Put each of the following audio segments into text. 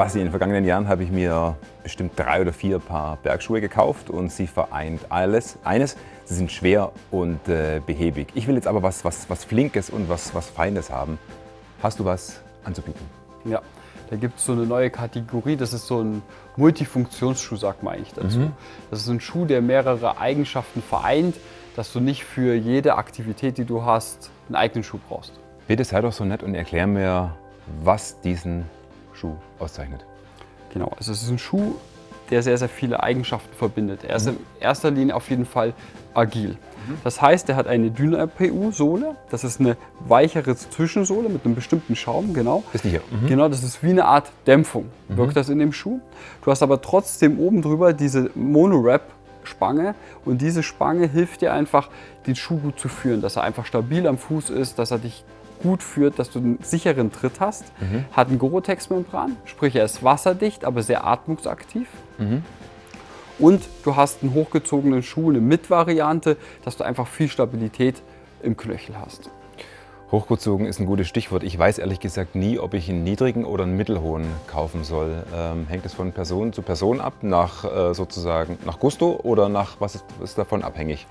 Basti, in den vergangenen Jahren habe ich mir bestimmt drei oder vier Paar Bergschuhe gekauft und sie vereint alles. Eines, sie sind schwer und äh, behäbig. Ich will jetzt aber was, was, was Flinkes und was, was Feines haben. Hast du was anzubieten? Ja, da gibt es so eine neue Kategorie, das ist so ein Multifunktionsschuh, sagt man eigentlich dazu. Mhm. Das ist ein Schuh, der mehrere Eigenschaften vereint, dass du nicht für jede Aktivität, die du hast, einen eigenen Schuh brauchst. Bitte sei doch so nett und erklär mir, was diesen Schuh auszeichnet. Genau, also es ist ein Schuh, der sehr, sehr viele Eigenschaften verbindet. Er ist mhm. in erster Linie auf jeden Fall agil. Mhm. Das heißt, er hat eine Dyna-PU-Sohle. Das ist eine weichere Zwischensohle mit einem bestimmten Schaum, genau. Ist die hier? Mhm. Genau, das ist wie eine Art Dämpfung, mhm. wirkt das in dem Schuh. Du hast aber trotzdem oben drüber diese Mono-Wrap Spange und diese Spange hilft dir einfach, den Schuh gut zu führen, dass er einfach stabil am Fuß ist, dass er dich gut führt, dass du einen sicheren Tritt hast. Mhm. Hat ein Gore-Tex-Membran, sprich er ist wasserdicht, aber sehr atmungsaktiv. Mhm. Und du hast einen hochgezogenen Schuh, eine Mit-Variante, dass du einfach viel Stabilität im Knöchel hast. Hochgezogen ist ein gutes Stichwort. Ich weiß ehrlich gesagt nie, ob ich einen niedrigen oder einen mittelhohen kaufen soll. Ähm, hängt es von Person zu Person ab, nach äh, sozusagen nach Gusto oder nach was ist, ist davon abhängig?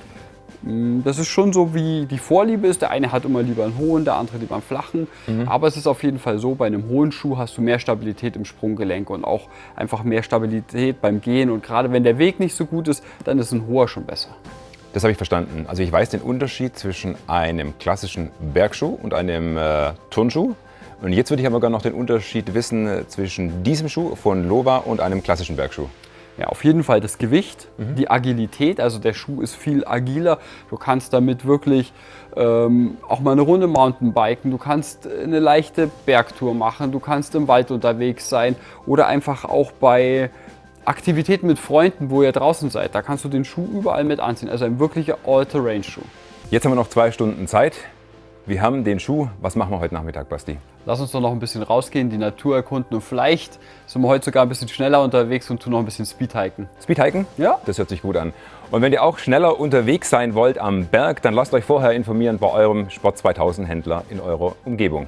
Mm, das ist schon so, wie die Vorliebe ist. Der eine hat immer lieber einen hohen, der andere lieber einen flachen. Mhm. Aber es ist auf jeden Fall so, bei einem hohen Schuh hast du mehr Stabilität im Sprunggelenk und auch einfach mehr Stabilität beim Gehen. Und gerade wenn der Weg nicht so gut ist, dann ist ein hoher schon besser. Das habe ich verstanden. Also ich weiß den Unterschied zwischen einem klassischen Bergschuh und einem äh, Turnschuh. Und jetzt würde ich aber gerne noch den Unterschied wissen äh, zwischen diesem Schuh von Lova und einem klassischen Bergschuh. Ja, auf jeden Fall das Gewicht, mhm. die Agilität, also der Schuh ist viel agiler. Du kannst damit wirklich ähm, auch mal eine Runde Mountainbiken, du kannst eine leichte Bergtour machen, du kannst im Wald unterwegs sein oder einfach auch bei Aktivitäten mit Freunden, wo ihr draußen seid. Da kannst du den Schuh überall mit anziehen, also ein wirklicher All-Terrain-Schuh. Jetzt haben wir noch zwei Stunden Zeit. Wir haben den Schuh. Was machen wir heute Nachmittag, Basti? Lass uns doch noch ein bisschen rausgehen, die Natur erkunden und vielleicht sind wir heute sogar ein bisschen schneller unterwegs und tun noch ein bisschen Speedhiken. Speedhiken? Ja. Das hört sich gut an. Und wenn ihr auch schneller unterwegs sein wollt am Berg, dann lasst euch vorher informieren bei eurem Sport 2000 Händler in eurer Umgebung.